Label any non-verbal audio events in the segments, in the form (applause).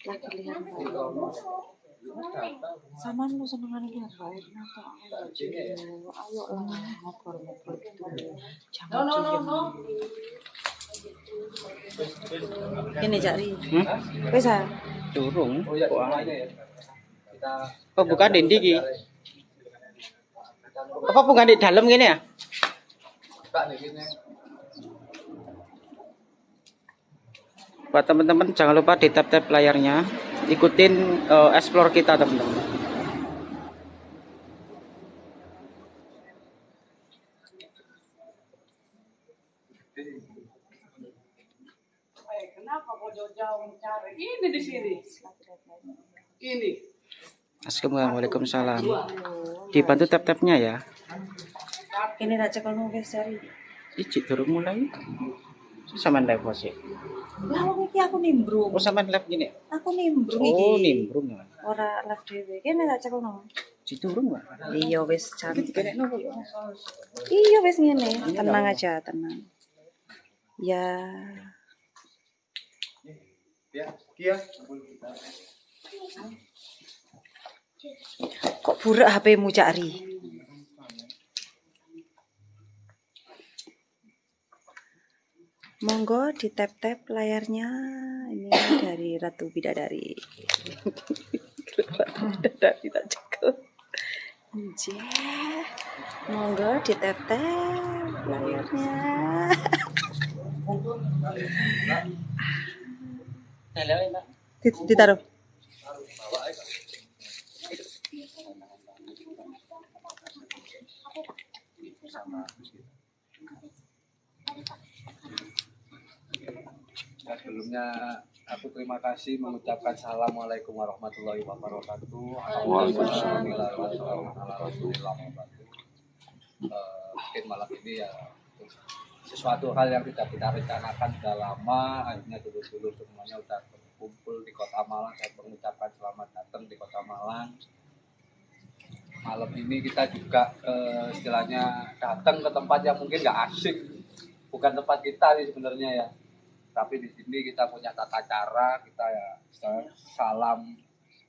lagi lihat sama lu senengan lihat air mata ayo lah ngobrol ngobrol gitu. Jangan diem. ini cari Hmm? wes ah Durung. Oh bukan di iki. Apa bukan di dalam gini ya? Buat teman-teman jangan lupa di tap-tap layarnya. Ikutin eh, explore kita teman-teman. Kenapa kau jauh-jauh mencari? Ini di sini. Ini. Assalamualaikum salam. Dibantu tap-tapnya ya. ini tak cek kamu wes cari Iji durung mulai. Sama live sih. lah wong iki aku nimbrung Oh, sama live gini. aku nimbrung iki Oh, nimbrung ya. ora live dhewe kene tak cek kamu Iji durung ya. iya wes cantik ya? iya wes ngene tenang aja tenang ya Ya, Kia. Kok burak HP-mu cari Monggo di tap-tap layarnya ini dari Ratu Bidadari. Ratu Bidadari tak. Anjir. Monggo di tap-tap layarnya. Nah, sebelumnya aku terima kasih mengucapkan assalamualaikum warahmatullahi wabarakatuh. Mungkin malam ini ya sesuatu hal yang tidak kita rencanakan sudah lama. Akhirnya dulu-dulu semuanya udah berkumpul di kota Malang. Saya mengucapkan selamat datang di kota Malang malam ini kita juga eh, istilahnya datang ke tempat yang mungkin nggak asing. Bukan tempat kita sih sebenarnya ya. Tapi di sini kita punya tata cara kita ya sa- salam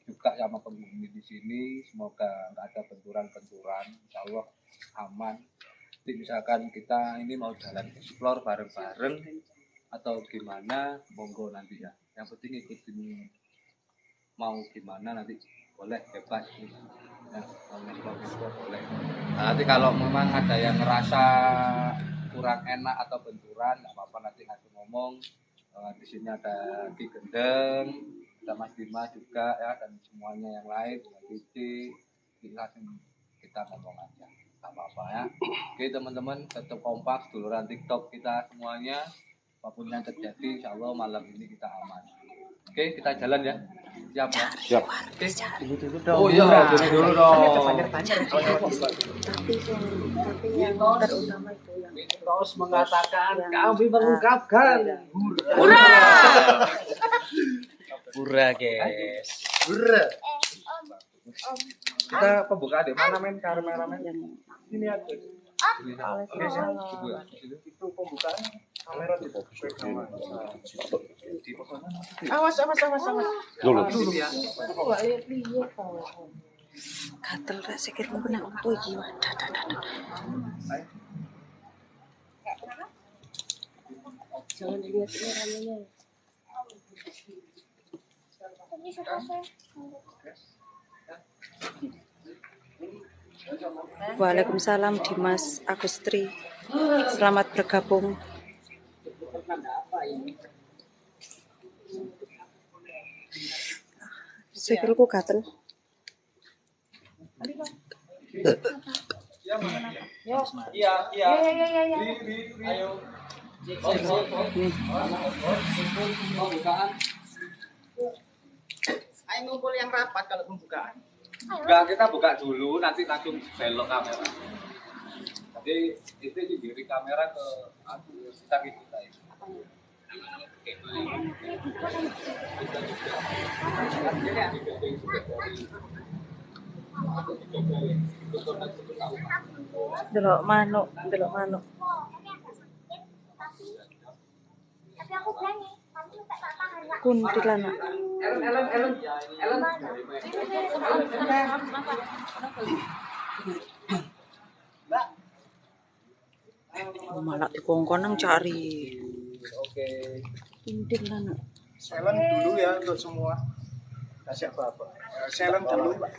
juga sama penghuni di sini. Semoga nggak ada benturan-benturan. Insya Allah aman. Jadi misalkan kita ini mau jalan explore bareng-bareng atau gimana monggo nanti ya. Yang penting ikutin mau gimana nanti boleh bebas. Ya explore boleh. Nah, nanti kalau memang ada yang ngerasa kurang enak atau benturan nggak apa-apa nanti ngasih ngomong. Eh, di sini ada Ki Gendeng ada Mas Bima juga ya dan semuanya yang lain Cici langsung kita ngomong aja. Nggak apa-apa ya. Oke teman-teman tetap kompak duluran TikTok kita semuanya. Apa pun yang terjadi insya Allah malam ini kita aman. Oke kita jalan ya siap ya? Siap. oke. Tunggu dulu dong. oh iya dulu dulu dong. Tapi yang tapi yang terutama itu yang Terus mengatakan kami mengungkapkan. Pura, guys. kita pembukaan deh mana main kameramen ini aja. ini itu pembukaan kamera di di Awas, awas, awas, awas. dulu ya gatel ra sikitmu kena opo iki wadah dah dah dah. Jangan dilihat ini ramenya. Waalaikumsalam Dimas Agustri. Selamat bergabung. Iya iya Ayo ngumpul yang rapat kalau pembukaan. Enggak, kita buka dulu, nanti langsung belok kamera. Jadi itu diri kamera ke aku kita gitu tadi. Delok manuk, delok manuk. Tapi aku malah dikongkon nang cari. Oke. Kuntilanak. silent dulu ya untuk semua kasih apa apa silent dulu Pak.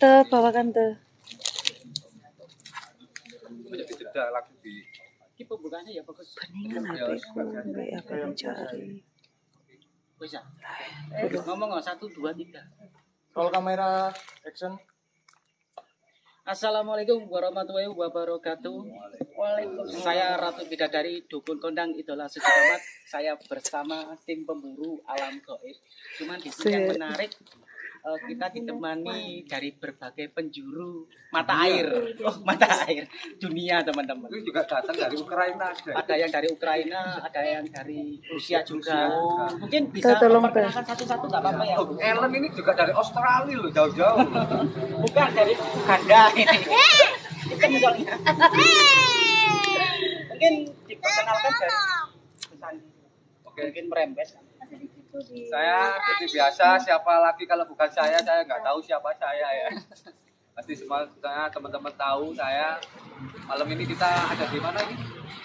Te, bawakan te. Menjadi jeda langsung di Ini pembukaannya ya bagus. Beningan HP ku, mbak apa mencari. Bisa. Eh, ngomong nggak satu dua tiga. kalau kamera action Assalamualaikum warahmatullahi wabarakatuh. Waalaikumsalam. Saya Ratu Bidadari Dukun Kondang Idola Suci. Saya bersama tim pemburu alam goib. Cuman di sini yang menarik eh, kita ditemani dari berbagai penjuru mata air. Oh, mata air dunia teman-teman. ini juga datang dari Ukraina ada. Ada yang dari Ukraina, ada yang dari Rusia juga. Mungkin bisa memperkenalkan satu-satu nggak apa-apa ya. Oh, Ellen ini juga dari Australia loh, jauh-jauh. Bukan dari Uganda ini. (laughs) Itu misalnya. Mungkin diperkenalkan dari. Oke, Mungkin merembes. Saya seperti biasa, siapa lagi kalau bukan saya, saya nggak tahu siapa saya ya. (laughs) Pasti semua saya teman-teman tahu saya. Malam ini kita ada di mana ini?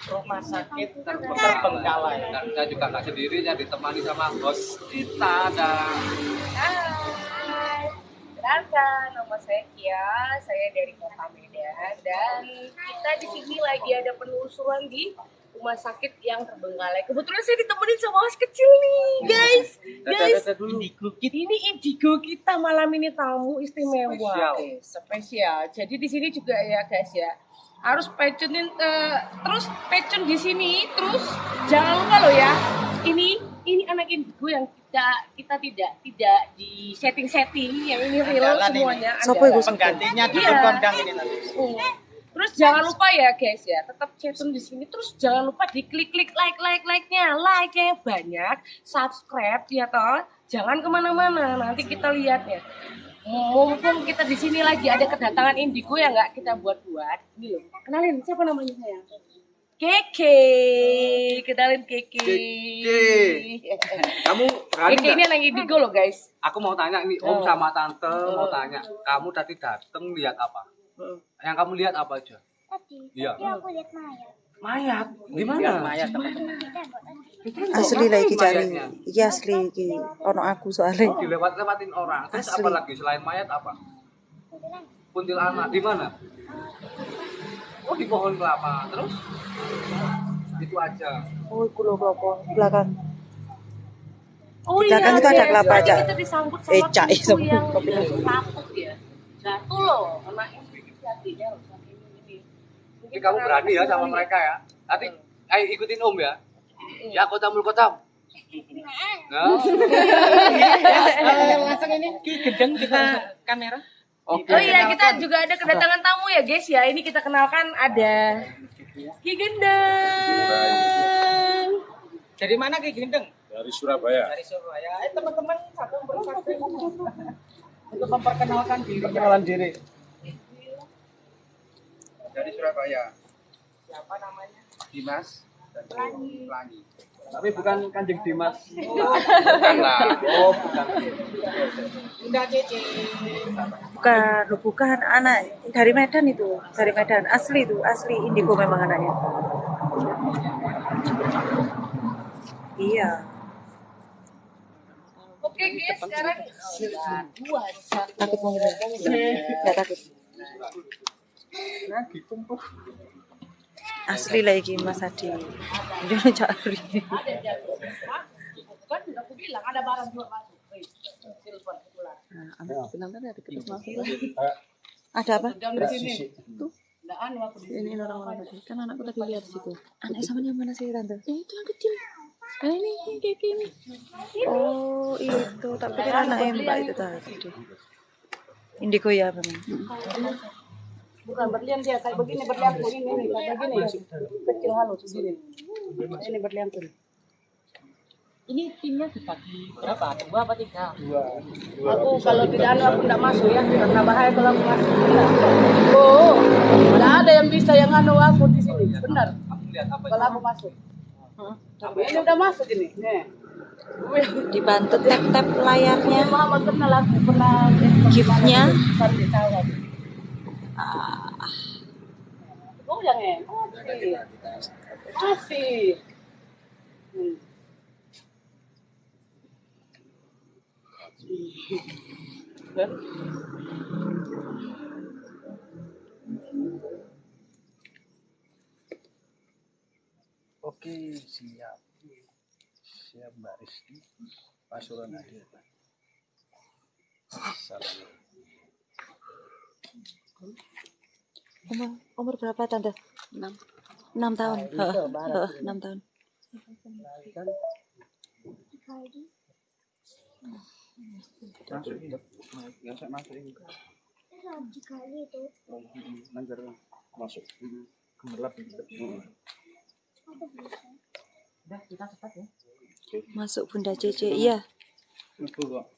Rumah sakit terbengkalai. Dan saya juga nggak sendiri, saya ditemani sama bos kita Hai, kenalkan nama saya Kia, saya dari Kota Medan dan kita di sini lagi ada penelusuran di rumah sakit yang terbengkalai. Kebetulan saya ditemenin sama mas kecil nih, guys. Guys, Indigo Kit. ini indigo kita malam ini tamu istimewa, Spesial. Eh, spesial. Jadi di sini juga ya guys ya harus pecunin eh, terus pecun di sini terus jangan lupa loh ya ini ini anak indigo yang kita kita tidak tidak di setting setting yang ini real ini. semuanya iku? Penggantinya Iya. Kondang ini nanti. Hmm. Terus jangan lupa ya guys ya, tetap chatun di sini. Terus jangan lupa diklik-klik like like like-nya, like-nya yang banyak, subscribe ya toh. Jangan ke mana-mana, nanti kita lihat ya. Mumpung kita di sini lagi ada kedatangan indigo yang nggak kita buat-buat. Ini loh, kenalin siapa namanya saya? Keke, kenalin Keke. Kamu berani Keke ini anak indigo loh guys. Aku mau tanya ini Om sama Tante mau tanya. Kamu tadi datang lihat apa? Yang kamu lihat apa aja? Tadi, Iya. tadi aku lihat mayat. Mayat. Di Biar mana? mayat teman-teman. Tadi. Asli lah iki cari. Iki asli iki. Ono aku soalnya. Oh, dilewat-lewatin orang. Terus Asli. apa lagi selain mayat apa? Kuntilanak di mana? Oh di pohon kelapa. Terus? Itu aja. Oh, iku lho klopo belakang. Oh Kita kan itu ada guys, kelapa aja. Kita disambut Eh, sama sama yang lapuk ya. Jatuh loh, anak ini jadinya loh saking ini. Jadi kamu berani ya sama mereka ya. Nanti ayo ikutin Om ya. Ya kotamul kotam. Nah, Eh, langsung ini Ki gendeng kita kamera. oke. Oh iya, kita juga ada kedatangan tamu ya guys ya. Ini kita kenalkan ada Ki Gendeng. Dari mana Ki gendeng? dari Surabaya Dari Surabaya. Eh teman-teman satu persatu untuk memperkenalkan diri. perkenalan diri Dari Surabaya. Siapa namanya? Dimas dan Pelangi. tapi bukan kanjeng Dimas Bukan lah. Oh, bukan. Bunda Cece. Bukan, bukan anak dari Medan itu, dari Medan. Asli itu, asli indigo memang anaknya. Iya. Oke guys, sekarang oh, dua satu. Takut mau Enggak takut. Asli lagi Mas Adi. Jangan cari. Kan udah aku bilang ada barang dua masuk. Wih, telepon pulang. Nah, tadi ada kertas masuk. Ada apa? Jangan di sini. Tuh. Nggak anu aku di Ini orang-orang tadi. Kan anakku tadi lihat situ. Anak sama yang mana sih tante? Yang itu yang kecil. Eh, ini, ini kayak gini. Oh, itu. Tak pikir anak mbak itu tadi. Indigo ya memang. Bukan berlian dia kayak begini berlian ini ini kayak begini kecil halus begini. Ini berlian tuh. Ini timnya dibagi berapa? Dua apa tiga? Dua. Aku kalau tidak anu aku tidak masuk ya karena bahaya kalau aku masuk. Benar. Oh, tidak ada yang bisa yang anu aku di sini. Benar. Aku lihat apa Kalau aku masuk. Ini udah masuk ini. Nih. Dibantu layarnya. Kenal aku pernah Giftnya? Tahu. Oh. Masih. Hmm. Oke, siap. Siap Mbak Rizky. Pasuruan hadir. Salam. Umur, umur berapa tante? Enam. Enam tahun. Heeh, heeh, Enam tahun. Dikali itu. Masuk. Gemerlap. Udah kita cepat ya. Masuk Bunda Cece. Iya. Kok.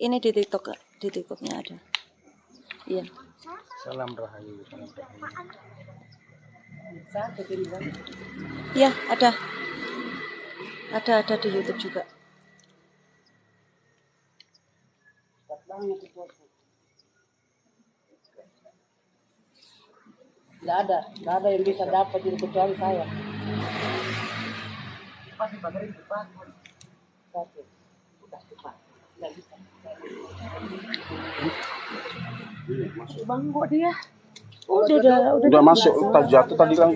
Ini di TikTok. Di TikToknya ada. Iya. Salam rahayu. Salam. Iya, ada. Ada ada di YouTube juga. Tidak ada, tidak ada yang bisa dapat itu kecuali saya. Pasti baterai cepat. Satu. Udah cepat. Bisa. Bang kok dia? Udah, udah, udah. Udah masuk, tak jatuh tadi kan.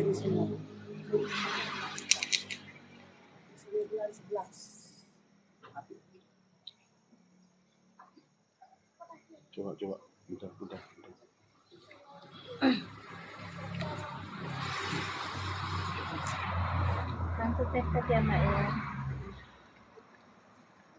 Coba, coba. Udah, udah. udah. Bantu tes ya Mbak ya.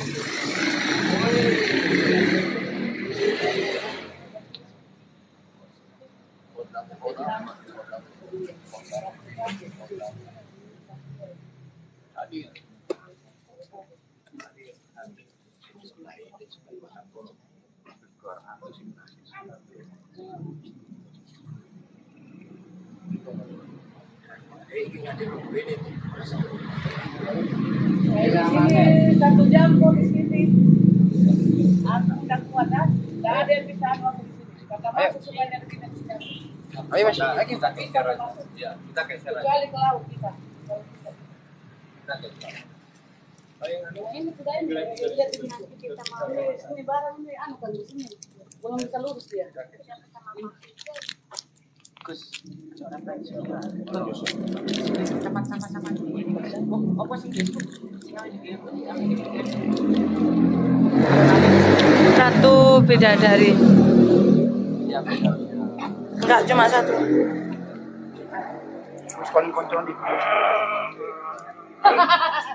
Oke, Oke. Di sini satu jam kok di sini. Aku tidak kuat ah. Tidak ada yang bisa anu aku di sini. Kata masuk kita bisa. Ayo Mas, kita. Ya, kita aja. Kecuali ke laut bisa. Kita. Ini sudah ini lihat di sini. Kita mau Ini barang ini anu kan di sini. Belum bisa lurus dia. Gus. Cepat, cepat, cepat. Oh, apa sih? Satu bidadari. Enggak cuma satu. (laughs)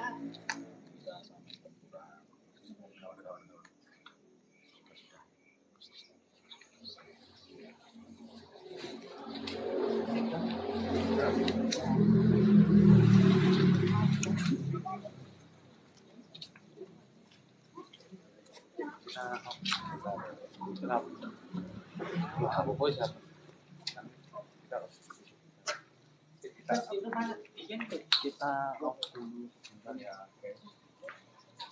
Ya. Kita. Ya, oke.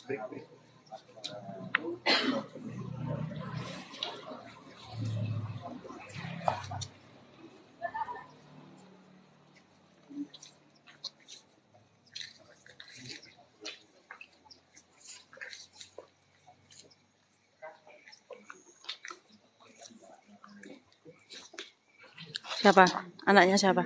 Break, break. Siapa? Anaknya siapa?